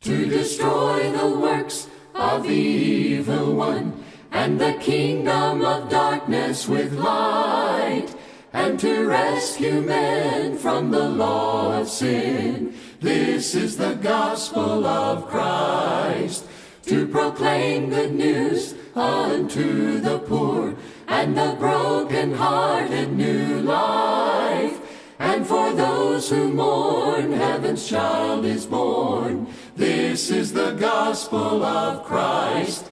to destroy the works of the evil one, and the kingdom of darkness with light, and to rescue men from the law of sin. This is the gospel of Christ, to proclaim good news unto the poor, and the broken-hearted new life. And for those who mourn, heaven's child is born. This is the gospel of Christ.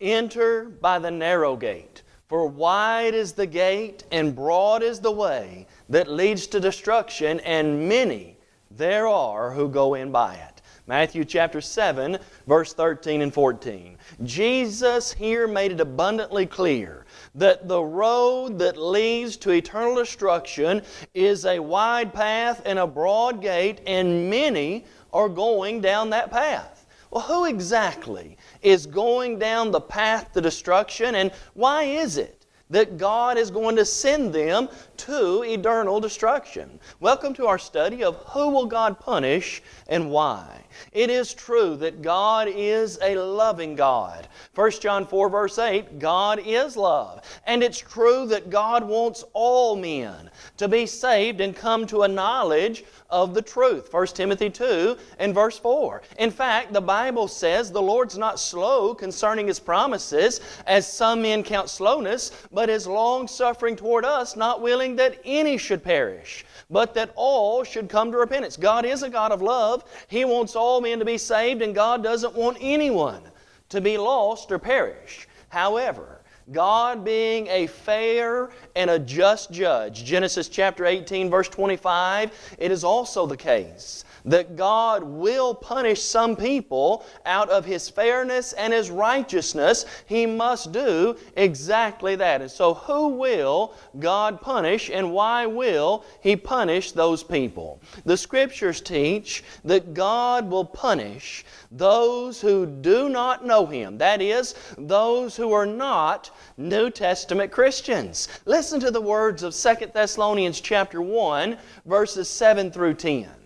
Enter by the narrow gate, for wide is the gate and broad is the way that leads to destruction, and many there are who go in by it. Matthew chapter 7, verse 13 and 14. Jesus here made it abundantly clear that the road that leads to eternal destruction is a wide path and a broad gate, and many are going down that path. Well, who exactly is going down the path to destruction, and why is it? That God is going to send them to eternal destruction. Welcome to our study of who will God punish and why. It is true that God is a loving God. 1 John 4 verse 8, God is love. And it's true that God wants all men to be saved and come to a knowledge of the truth. 1 Timothy 2 and verse 4. In fact, the Bible says the Lord's not slow concerning His promises, as some men count slowness, but is long suffering toward us, not willing that any should perish, but that all should come to repentance. God is a God of love. He wants all men to be saved, and God doesn't want anyone to be lost or perish. However, God being a fair and a just judge. Genesis chapter 18, verse 25, it is also the case that God will punish some people out of His fairness and His righteousness. He must do exactly that. And so, who will God punish and why will He punish those people? The Scriptures teach that God will punish those who do not know Him. That is, those who are not New Testament Christians. Listen to the words of 2 Thessalonians chapter 1, verses 7 through 10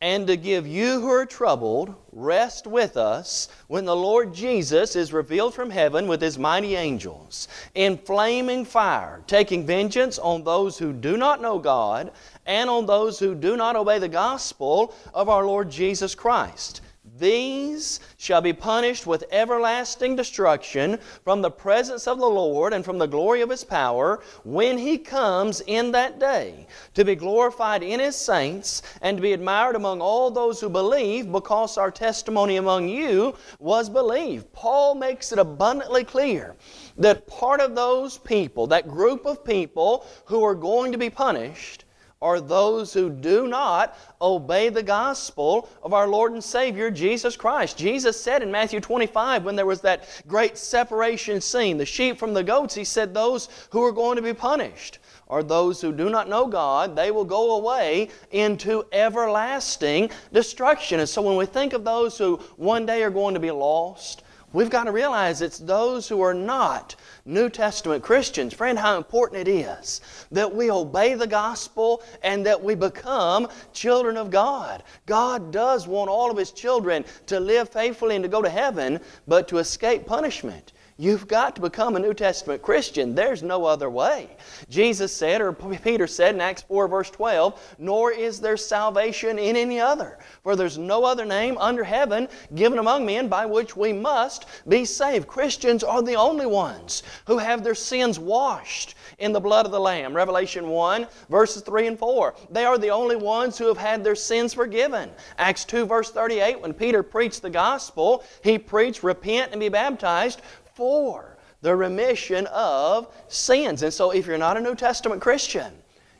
and to give you who are troubled rest with us when the Lord Jesus is revealed from heaven with His mighty angels in flaming fire, taking vengeance on those who do not know God and on those who do not obey the gospel of our Lord Jesus Christ. These shall be punished with everlasting destruction from the presence of the Lord and from the glory of His power when He comes in that day to be glorified in His saints and to be admired among all those who believe because our testimony among you was believed. Paul makes it abundantly clear that part of those people, that group of people who are going to be punished, are those who do not obey the gospel of our Lord and Savior Jesus Christ. Jesus said in Matthew 25, when there was that great separation scene, the sheep from the goats, He said, Those who are going to be punished are those who do not know God. They will go away into everlasting destruction. And so when we think of those who one day are going to be lost, we've got to realize it's those who are not New Testament Christians, friend, how important it is that we obey the gospel and that we become children of God. God does want all of His children to live faithfully and to go to heaven, but to escape punishment. You've got to become a New Testament Christian. There's no other way. Jesus said, or Peter said in Acts 4, verse 12, Nor is there salvation in any other, for there's no other name under heaven given among men by which we must be saved. Christians are the only ones who have their sins washed in the blood of the Lamb. Revelation 1, verses 3 and 4. They are the only ones who have had their sins forgiven. Acts 2, verse 38, when Peter preached the gospel, he preached, Repent and be baptized for the remission of sins. And so, if you're not a New Testament Christian,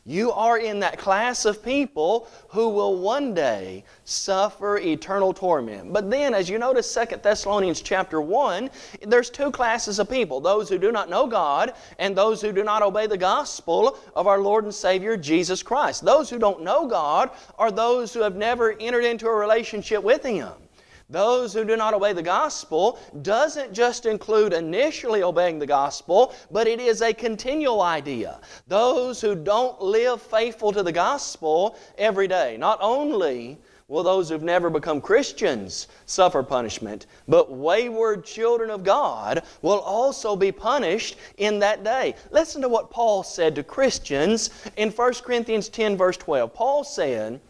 you are in that class of people who will one day suffer eternal torment. But then, as you notice 2 Thessalonians chapter 1, there's two classes of people those who do not know God and those who do not obey the gospel of our Lord and Savior Jesus Christ. Those who don't know God are those who have never entered into a relationship with Him. Those who do not obey the gospel doesn't just include initially obeying the gospel, but it is a continual idea. Those who don't live faithful to the gospel every day, not only will those who've never become Christians suffer punishment, but wayward children of God will also be punished in that day. Listen to what Paul said to Christians in 1 Corinthians 10, verse 12. Paul said,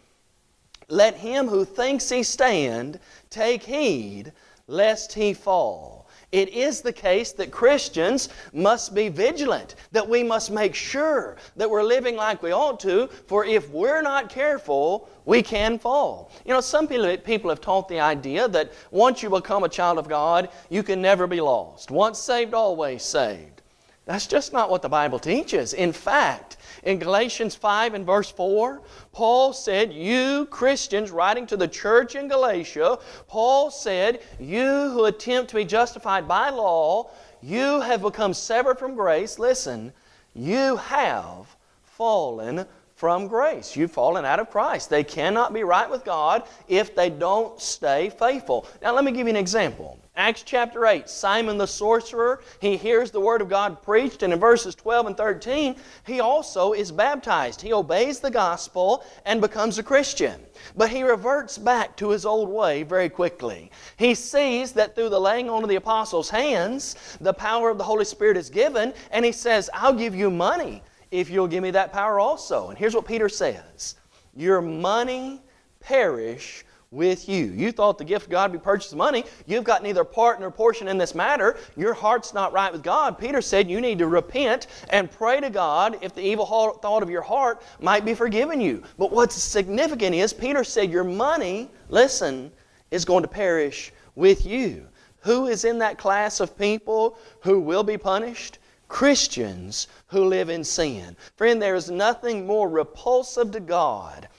Let him who thinks he stand take heed lest he fall. It is the case that Christians must be vigilant, that we must make sure that we're living like we ought to, for if we're not careful, we can fall. You know, some people have taught the idea that once you become a child of God, you can never be lost. Once saved, always saved. That's just not what the Bible teaches. In fact, in Galatians 5 and verse 4, Paul said, You Christians, writing to the church in Galatia, Paul said, You who attempt to be justified by law, you have become severed from grace. Listen, you have fallen from grace. You've fallen out of Christ. They cannot be right with God if they don't stay faithful. Now, let me give you an example. Acts chapter 8, Simon the sorcerer, he hears the Word of God preached, and in verses 12 and 13, he also is baptized. He obeys the gospel and becomes a Christian. But he reverts back to his old way very quickly. He sees that through the laying on of the apostles' hands, the power of the Holy Spirit is given, and he says, I'll give you money if you'll give me that power also. And here's what Peter says Your money perish with you. You thought the gift of God be purchased money. You've got neither part nor portion in this matter. Your heart's not right with God. Peter said you need to repent and pray to God if the evil thought of your heart might be forgiven you. But what's significant is Peter said your money, listen, is going to perish with you. Who is in that class of people who will be punished? Christians who live in sin. Friend, there is nothing more repulsive to God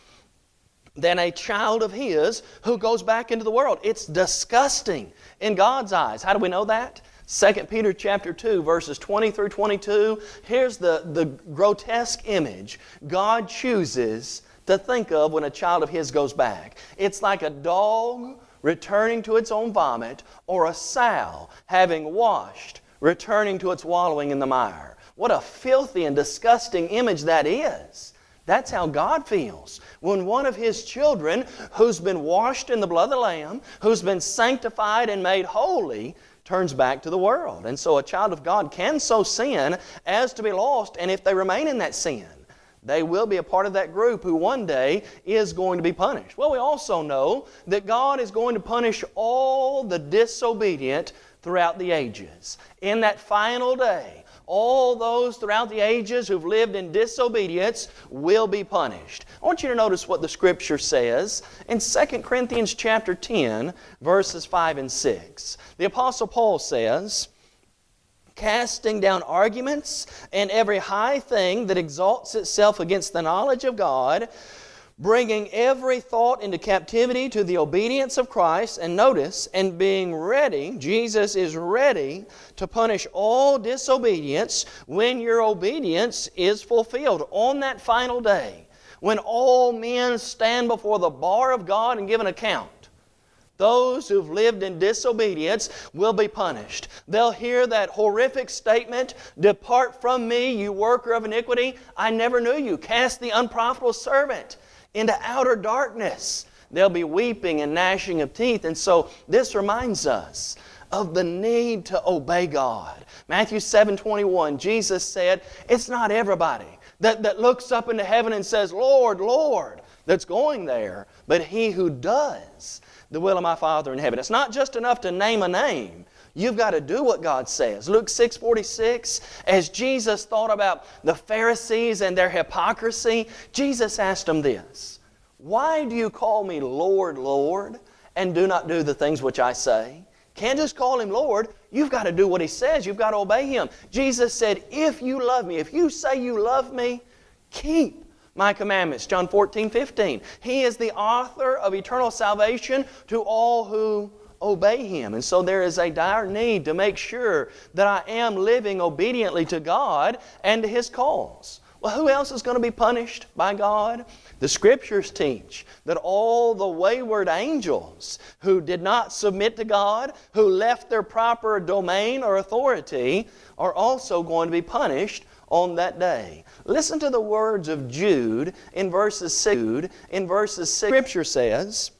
than a child of His who goes back into the world. It's disgusting in God's eyes. How do we know that? 2 Peter chapter 2 verses 20 through 22 here's the, the grotesque image God chooses to think of when a child of his goes back it's like a dog returning to its own vomit or a sow having washed returning to its wallowing in the mire what a filthy and disgusting image that is that's how God feels. When one of His children, who's been washed in the blood of the Lamb, who's been sanctified and made holy, turns back to the world. And so a child of God can so sin as to be lost, and if they remain in that sin, they will be a part of that group who one day is going to be punished. Well, we also know that God is going to punish all the disobedient throughout the ages. In that final day, all those throughout the ages who've lived in disobedience will be punished. I want you to notice what the Scripture says in 2 Corinthians chapter 10, verses 5 and 6. The Apostle Paul says, casting down arguments and every high thing that exalts itself against the knowledge of God, bringing every thought into captivity to the obedience of Christ, and notice, and being ready, Jesus is ready to punish all disobedience when your obedience is fulfilled on that final day, when all men stand before the bar of God and give an account. Those who've lived in disobedience will be punished. They'll hear that horrific statement Depart from me, you worker of iniquity. I never knew you. Cast the unprofitable servant into outer darkness. There'll be weeping and gnashing of teeth. And so this reminds us of the need to obey God. Matthew 7 21, Jesus said, It's not everybody that, that looks up into heaven and says, Lord, Lord, that's going there, but he who does the will of my Father in heaven. It's not just enough to name a name. You've got to do what God says. Luke 6 46, as Jesus thought about the Pharisees and their hypocrisy, Jesus asked them this Why do you call me Lord, Lord, and do not do the things which I say? Can't just call him Lord. You've got to do what he says. You've got to obey him. Jesus said, If you love me, if you say you love me, keep my commandments. John 14, 15. He is the author of eternal salvation to all who obey Him. And so there is a dire need to make sure that I am living obediently to God and to His calls. Well, who else is going to be punished by God? The Scriptures teach that all the wayward angels who did not submit to God, who left their proper domain or authority, are also going to be punished on that day. Listen to the words of Jude in verses 6. In verses 6, Scripture says,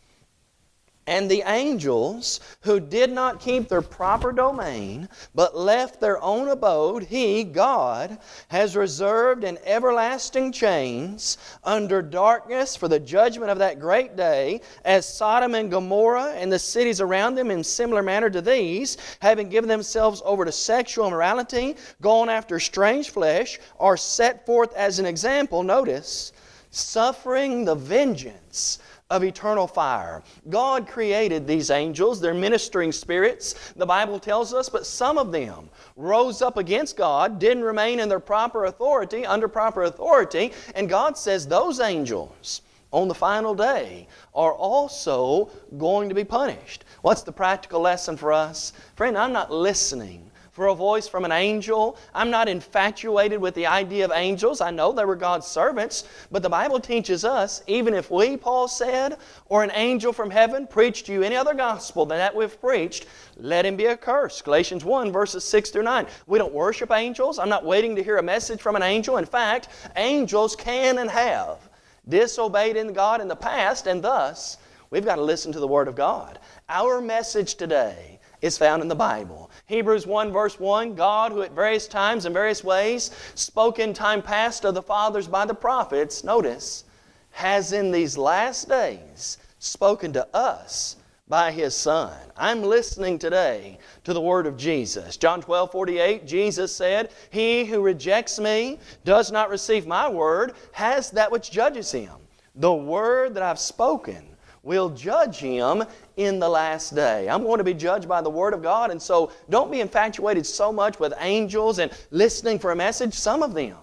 And the angels who did not keep their proper domain, but left their own abode, He, God, has reserved in everlasting chains under darkness for the judgment of that great day, as Sodom and Gomorrah and the cities around them in similar manner to these, having given themselves over to sexual immorality, gone after strange flesh, are set forth as an example, notice, suffering the vengeance of eternal fire. God created these angels, they're ministering spirits, the Bible tells us, but some of them rose up against God, didn't remain in their proper authority, under proper authority, and God says those angels on the final day are also going to be punished. What's the practical lesson for us? Friend, I'm not listening for a voice from an angel. I'm not infatuated with the idea of angels. I know they were God's servants, but the Bible teaches us, even if we, Paul said, or an angel from heaven preached to you any other gospel than that we've preached, let him be accursed. Galatians 1, verses 6 through 9. We don't worship angels. I'm not waiting to hear a message from an angel. In fact, angels can and have disobeyed in God in the past, and thus we've got to listen to the Word of God. Our message today is found in the Bible. Hebrews 1 verse 1, God who at various times and various ways spoke in time past of the fathers by the prophets, notice, has in these last days spoken to us by His Son. I'm listening today to the Word of Jesus. John 12, 48, Jesus said, He who rejects me, does not receive my Word, has that which judges him. The Word that I've spoken will judge him in the last day. I'm going to be judged by the Word of God, and so don't be infatuated so much with angels and listening for a message. Some of them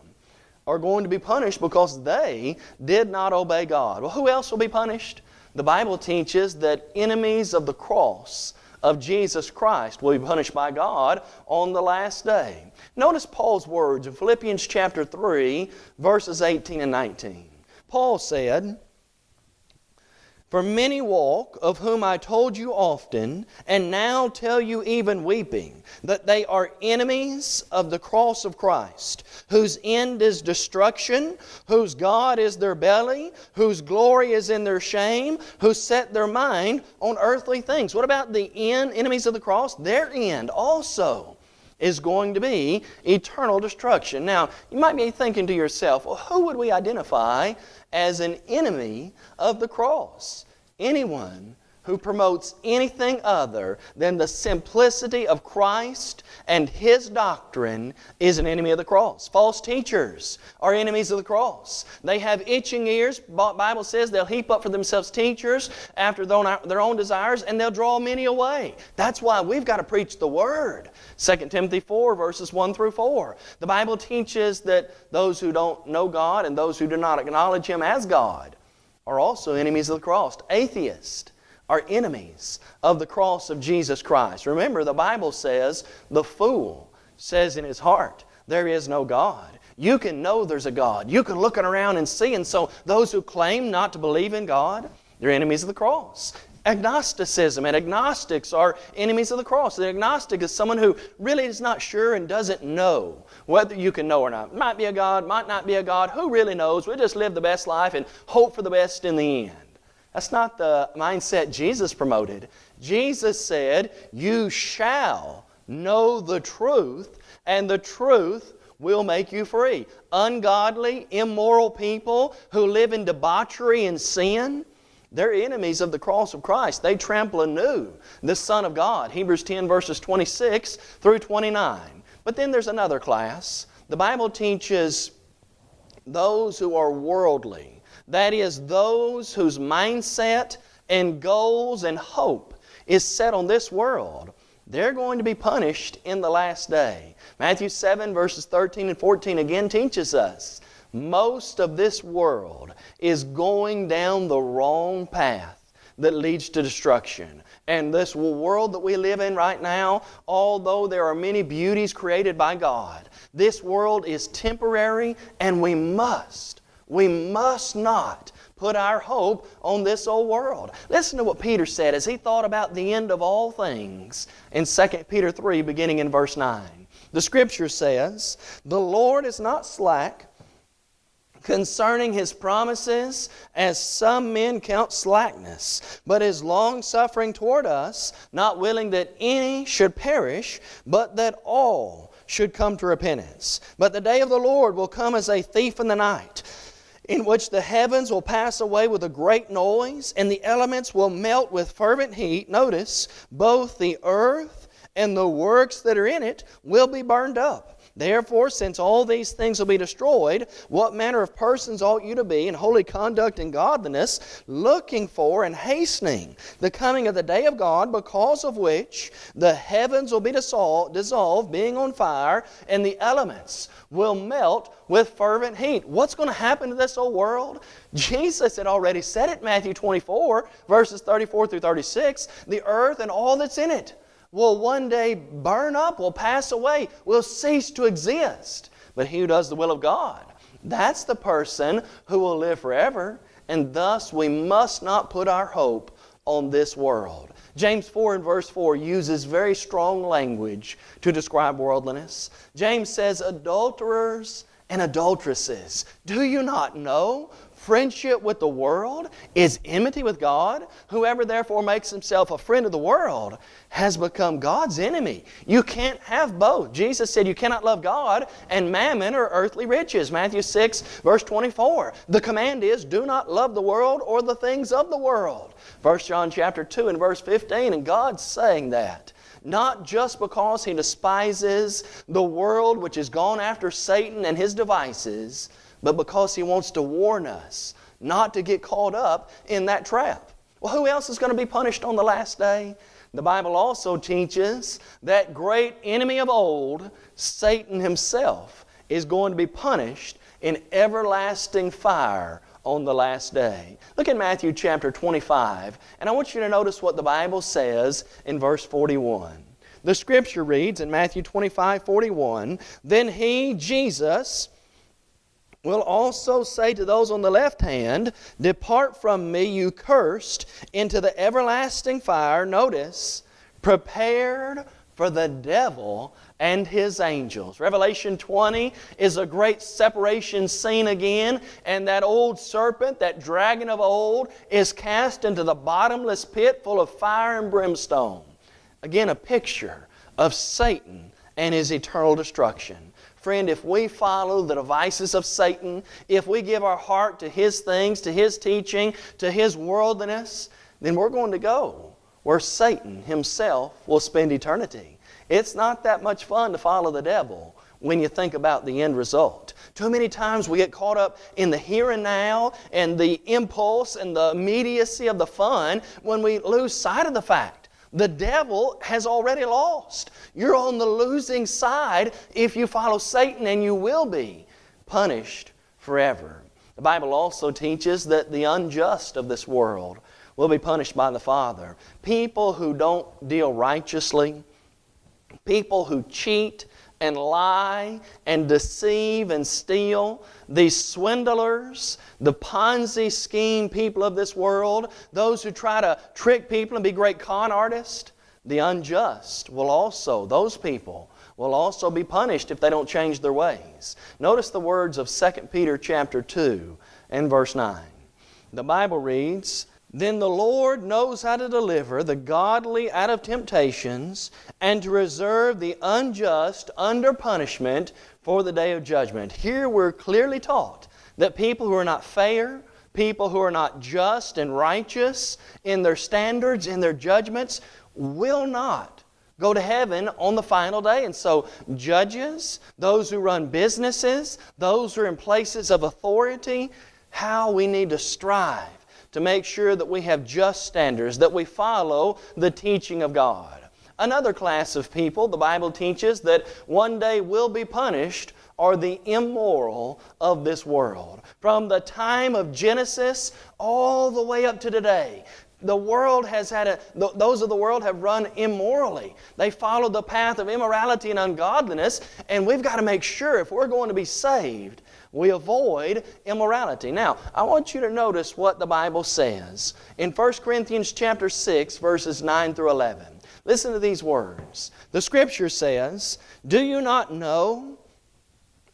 are going to be punished because they did not obey God. Well, who else will be punished? The Bible teaches that enemies of the cross of Jesus Christ will be punished by God on the last day. Notice Paul's words in Philippians chapter 3, verses 18 and 19. Paul said, for many walk, of whom I told you often, and now tell you even weeping, that they are enemies of the cross of Christ, whose end is destruction, whose God is their belly, whose glory is in their shame, who set their mind on earthly things. What about the end, enemies of the cross? Their end also is going to be eternal destruction. Now, you might be thinking to yourself, well, who would we identify as an enemy of the cross? Anyone who promotes anything other than the simplicity of Christ and His doctrine is an enemy of the cross. False teachers are enemies of the cross. They have itching ears. Bible says they'll heap up for themselves teachers after their own desires and they'll draw many away. That's why we've got to preach the Word. 2 Timothy 4 verses 1 through 4. The Bible teaches that those who don't know God and those who do not acknowledge Him as God are also enemies of the cross. Atheists are enemies of the cross of Jesus Christ. Remember, the Bible says, the fool says in his heart, there is no God. You can know there's a God. You can look around and see. And so those who claim not to believe in God, they're enemies of the cross. Agnosticism and agnostics are enemies of the cross. The agnostic is someone who really is not sure and doesn't know whether you can know or not. Might be a God, might not be a God. Who really knows? We just live the best life and hope for the best in the end. That's not the mindset Jesus promoted. Jesus said, You shall know the truth, and the truth will make you free. Ungodly, immoral people who live in debauchery and sin, they're enemies of the cross of Christ. They trample anew the Son of God. Hebrews 10 verses 26 through 29. But then there's another class. The Bible teaches those who are worldly. That is, those whose mindset and goals and hope is set on this world. They're going to be punished in the last day. Matthew 7 verses 13 and 14 again teaches us most of this world is going down the wrong path that leads to destruction. And this world that we live in right now, although there are many beauties created by God, this world is temporary and we must, we must not put our hope on this old world. Listen to what Peter said as he thought about the end of all things in 2 Peter 3, beginning in verse 9. The Scripture says, The Lord is not slack concerning his promises, as some men count slackness, but is long suffering toward us, not willing that any should perish, but that all should come to repentance. But the day of the Lord will come as a thief in the night in which the heavens will pass away with a great noise, and the elements will melt with fervent heat. Notice, both the earth and the works that are in it will be burned up. Therefore, since all these things will be destroyed, what manner of persons ought you to be in holy conduct and godliness, looking for and hastening the coming of the day of God, because of which the heavens will be dissolved, being on fire, and the elements will melt with fervent heat. What's going to happen to this old world? Jesus had already said it, Matthew 24, verses 34 through 36 the earth and all that's in it will one day burn up, will pass away, will cease to exist. But he who does the will of God, that's the person who will live forever. And thus we must not put our hope on this world. James 4 and verse 4 uses very strong language to describe worldliness. James says, Adulterers and adulteresses, do you not know friendship with the world is enmity with God. Whoever therefore makes himself a friend of the world has become God's enemy. You can't have both. Jesus said you cannot love God and mammon or earthly riches. Matthew 6, verse 24. The command is do not love the world or the things of the world. 1 John chapter 2 and verse 15, and God's saying that not just because he despises the world which has gone after Satan and his devices, but because He wants to warn us not to get caught up in that trap. Well, who else is going to be punished on the last day? The Bible also teaches that great enemy of old, Satan himself, is going to be punished in everlasting fire on the last day. Look at Matthew chapter 25, and I want you to notice what the Bible says in verse 41. The scripture reads in Matthew 25, 41, Then he, Jesus, will also say to those on the left hand, Depart from me, you cursed, into the everlasting fire. Notice, prepared for the devil and his angels. Revelation 20 is a great separation scene again, and that old serpent, that dragon of old, is cast into the bottomless pit full of fire and brimstone. Again, a picture of Satan and his eternal destruction. Friend, if we follow the devices of Satan, if we give our heart to his things, to his teaching, to his worldliness, then we're going to go where Satan himself will spend eternity. It's not that much fun to follow the devil when you think about the end result. Too many times we get caught up in the here and now and the impulse and the immediacy of the fun when we lose sight of the fact the devil has already lost. You're on the losing side if you follow Satan, and you will be punished forever. The Bible also teaches that the unjust of this world will be punished by the Father. People who don't deal righteously, people who cheat and lie and deceive and steal, these swindlers, the Ponzi scheme people of this world, those who try to trick people and be great con artists, the unjust will also, those people, will also be punished if they don't change their ways. Notice the words of 2 Peter chapter 2 and verse 9. The Bible reads, then the Lord knows how to deliver the godly out of temptations and to reserve the unjust under punishment for the day of judgment. Here we're clearly taught that people who are not fair, people who are not just and righteous in their standards, in their judgments, will not go to heaven on the final day. And so, judges, those who run businesses, those who are in places of authority, how we need to strive to make sure that we have just standards, that we follow the teaching of God. Another class of people, the Bible teaches that one day will be punished, are the immoral of this world. From the time of Genesis all the way up to today, the world has had a, those of the world have run immorally. They followed the path of immorality and ungodliness, and we've got to make sure if we're going to be saved we avoid immorality. Now, I want you to notice what the Bible says in 1 Corinthians chapter 6 verses 9 through 11. Listen to these words. The scripture says, "Do you not know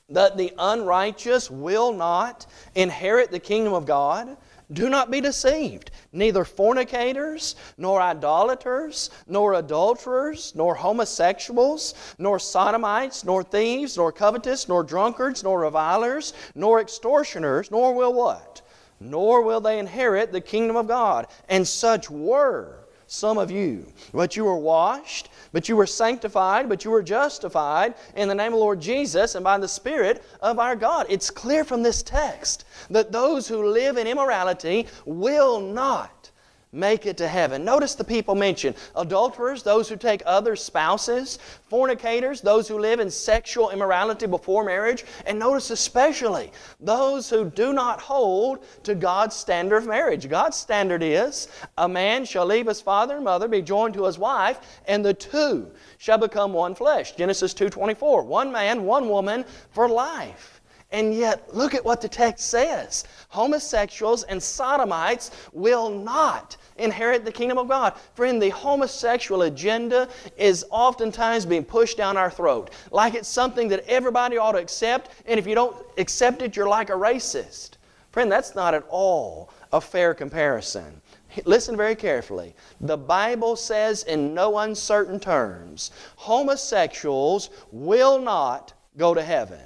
that the unrighteous will not inherit the kingdom of God? Do not be deceived. Neither fornicators, nor idolaters, nor adulterers, nor homosexuals, nor sodomites, nor thieves, nor covetous, nor drunkards, nor revilers, nor extortioners, nor will what? Nor will they inherit the kingdom of God. And such were some of you. But you were washed, but you were sanctified, but you were justified in the name of the Lord Jesus and by the Spirit of our God. It's clear from this text that those who live in immorality will not make it to heaven. Notice the people mentioned adulterers, those who take other spouses, fornicators, those who live in sexual immorality before marriage, and notice especially those who do not hold to God's standard of marriage. God's standard is a man shall leave his father and mother, be joined to his wife, and the two shall become one flesh. Genesis 2:24. One man, one woman for life. And yet, look at what the text says. Homosexuals and sodomites will not inherit the kingdom of God. Friend, the homosexual agenda is oftentimes being pushed down our throat like it's something that everybody ought to accept, and if you don't accept it, you're like a racist. Friend, that's not at all a fair comparison. Listen very carefully. The Bible says in no uncertain terms homosexuals will not go to heaven.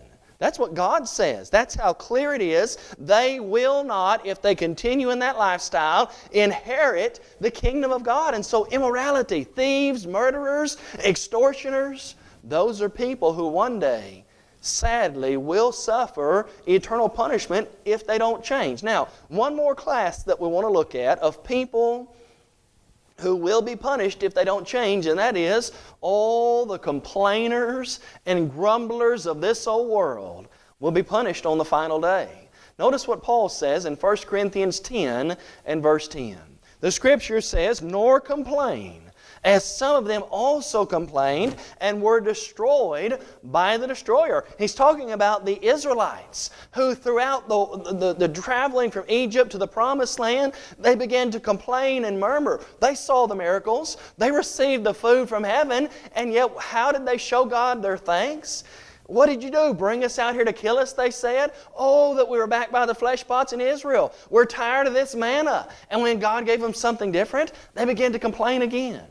That's what God says. That's how clear it is. They will not, if they continue in that lifestyle, inherit the kingdom of God. And so, immorality, thieves, murderers, extortioners, those are people who one day, sadly, will suffer eternal punishment if they don't change. Now, one more class that we want to look at of people who will be punished if they don't change, and that is all the complainers and grumblers of this old world will be punished on the final day. Notice what Paul says in 1 Corinthians 10 and verse 10. The scripture says, Nor complain as some of them also complained and were destroyed by the destroyer. He's talking about the Israelites who, throughout the, the, the, traveling from Egypt to the promised land, they began to complain and murmur. They saw the miracles, they received the food from heaven, and yet how did they show God their thanks? What did you do? Bring us out here to kill us, they said? Oh, that we were back by the flesh pots in Israel. We're tired of this manna. And when God gave them something different, they began to complain again.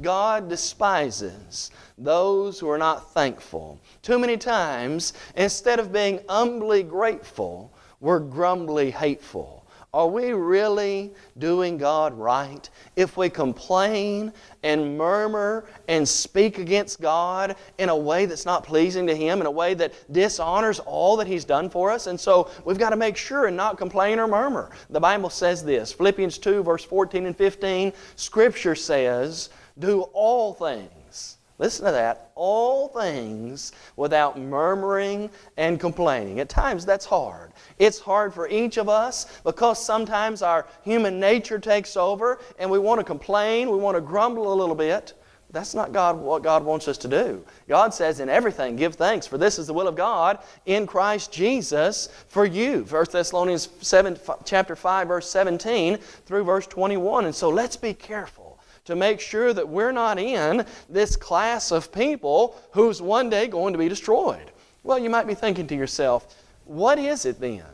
God despises those who are not thankful. Too many times, instead of being humbly grateful, we're grumbly hateful. Are we really doing God right if we complain and murmur and speak against God in a way that's not pleasing to Him, in a way that dishonors all that He's done for us? And so we've got to make sure and not complain or murmur. The Bible says this Philippians 2, verse 14 and 15, Scripture says, do all things. Listen to that. All things without murmuring and complaining. At times that's hard. It's hard for each of us because sometimes our human nature takes over and we want to complain, we want to grumble a little bit. That's not God, what God wants us to do. God says, in everything, give thanks, for this is the will of God in Christ Jesus for you. 1 Thessalonians 7, chapter 5, verse 17 through verse 21. And so let's be careful to make sure that we're not in this class of people who's one day going to be destroyed. Well, you might be thinking to yourself, what is it then?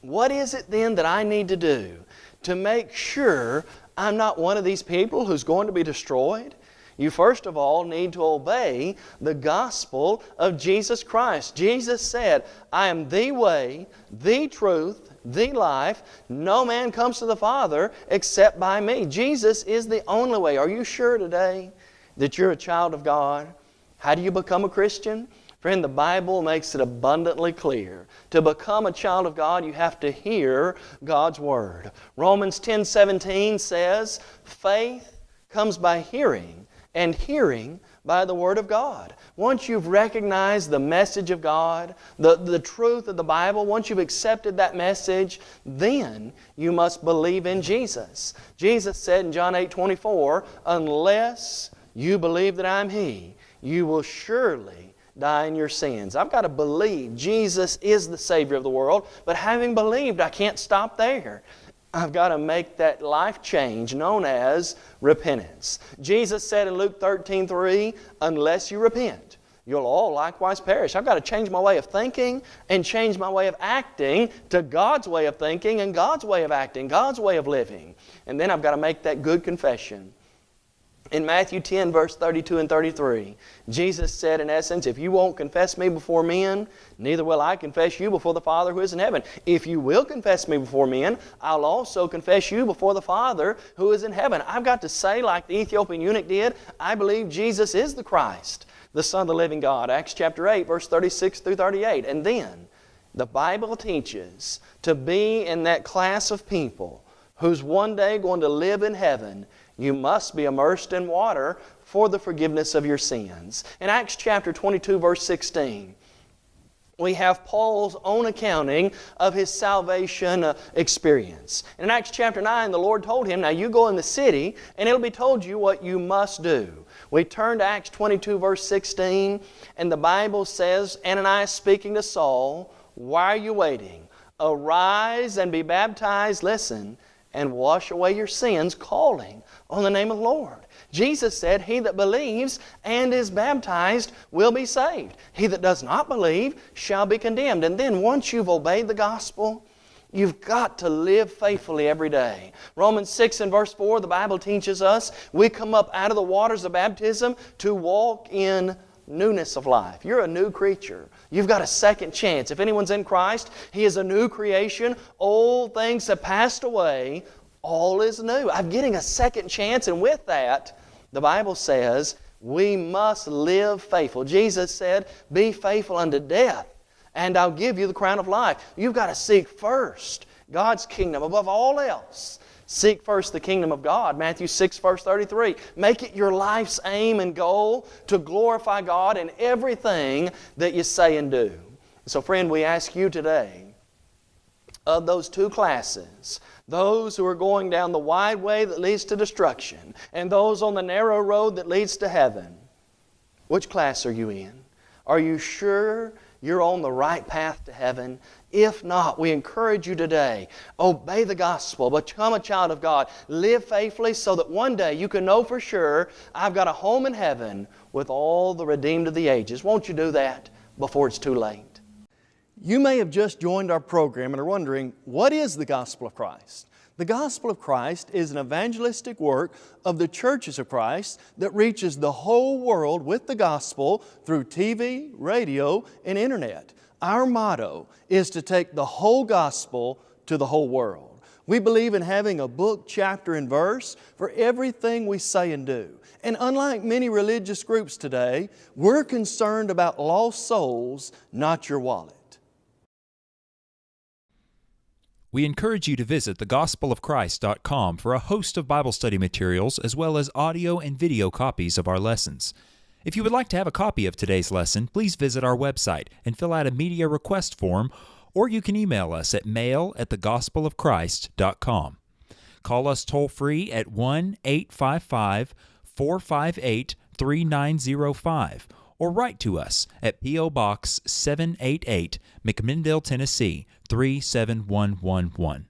What is it then that I need to do to make sure I'm not one of these people who's going to be destroyed? You first of all need to obey the gospel of Jesus Christ. Jesus said, I am the way, the truth, the life. No man comes to the Father except by me. Jesus is the only way. Are you sure today that you're a child of God? How do you become a Christian? Friend, the Bible makes it abundantly clear. To become a child of God, you have to hear God's Word. Romans 10 17 says, Faith comes by hearing, and hearing by the Word of God. Once you've recognized the message of God, the, the truth of the Bible, once you've accepted that message, then you must believe in Jesus. Jesus said in John 8 24, Unless you believe that I'm He, you will surely die in your sins. I've got to believe Jesus is the Savior of the world, but having believed, I can't stop there. I've got to make that life change known as repentance. Jesus said in Luke 13 3, unless you repent, you'll all likewise perish. I've got to change my way of thinking and change my way of acting to God's way of thinking and God's way of acting, God's way of living. And then I've got to make that good confession. In Matthew 10, verse 32 and 33, Jesus said, in essence, If you won't confess me before men, neither will I confess you before the Father who is in heaven. If you will confess me before men, I'll also confess you before the Father who is in heaven. I've got to say, like the Ethiopian eunuch did, I believe Jesus is the Christ, the Son of the living God. Acts chapter 8, verse 36 through 38. And then, the Bible teaches to be in that class of people who's one day going to live in heaven you must be immersed in water for the forgiveness of your sins. In Acts chapter 22, verse 16, we have Paul's own accounting of his salvation uh, experience. In Acts chapter 9, the Lord told him, Now you go in the city, and it'll be told you what you must do. We turn to Acts 22, verse 16, and the Bible says, Ananias speaking to Saul, Why are you waiting? Arise and be baptized, listen, and wash away your sins, calling on the name of the Lord. Jesus said, He that believes and is baptized will be saved. He that does not believe shall be condemned. And then once you've obeyed the gospel, You've got to live faithfully every day. Romans 6 and verse 4, the Bible teaches us we come up out of the waters of baptism to walk in newness of life. You're a new creature. You've got a second chance. If anyone's in Christ, he is a new creation. Old things have passed away all is new. I'm getting a second chance, and with that, the Bible says we must live faithful. Jesus said, Be faithful unto death, and I'll give you the crown of life. You've got to seek first God's kingdom above all else. Seek first the kingdom of God. Matthew 6, verse 33. Make it your life's aim and goal to glorify God in everything that you say and do. So, friend, we ask you today of those two classes those who are going down the wide way that leads to destruction, and those on the narrow road that leads to heaven. Which class are you in? Are you sure you're on the right path to heaven? If not, we encourage you today obey the gospel, become a child of God, live faithfully so that one day you can know for sure I've got a home in heaven with all the redeemed of the ages. Won't you do that before it's too late? You may have just joined our program and are wondering, what is the gospel of Christ? The gospel of Christ is an evangelistic work of the churches of Christ that reaches the whole world with the gospel through TV, radio, and internet. Our motto is to take the whole gospel to the whole world. We believe in having a book, chapter, and verse for everything we say and do. And unlike many religious groups today, we're concerned about lost souls, not your wallet. We encourage you to visit thegospelofchrist.com for a host of Bible study materials as well as audio and video copies of our lessons. If you would like to have a copy of today's lesson, please visit our website and fill out a media request form, or you can email us at mail at thegospelofchrist.com. Call us toll free at 1 855 458 3905 or write to us at P.O. Box 788, McMinnville, Tennessee 37111.